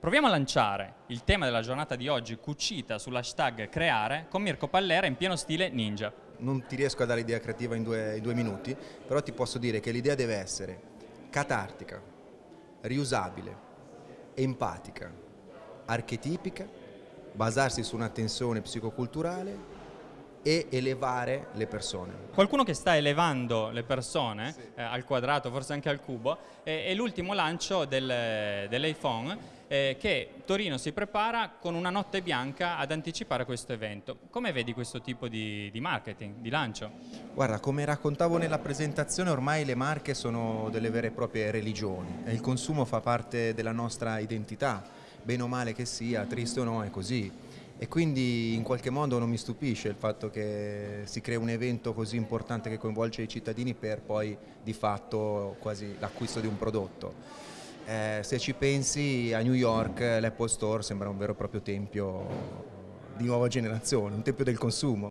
Proviamo a lanciare il tema della giornata di oggi cucita sull'hashtag creare con Mirko Pallera in pieno stile ninja. Non ti riesco a dare l'idea creativa in due, in due minuti, però ti posso dire che l'idea deve essere catartica, riusabile, empatica, archetipica, basarsi su una tensione psicoculturale e elevare le persone. Qualcuno che sta elevando le persone sì. eh, al quadrato, forse anche al cubo, è, è l'ultimo lancio del, dell'iPhone eh, che Torino si prepara con una notte bianca ad anticipare questo evento. Come vedi questo tipo di, di marketing, di lancio? Guarda, come raccontavo nella presentazione, ormai le marche sono delle vere e proprie religioni e il consumo fa parte della nostra identità, bene o male che sia, triste o no, è così e quindi in qualche modo non mi stupisce il fatto che si crea un evento così importante che coinvolge i cittadini per poi di fatto quasi l'acquisto di un prodotto. Eh, se ci pensi a New York l'Apple Store sembra un vero e proprio tempio di nuova generazione, un tempio del consumo.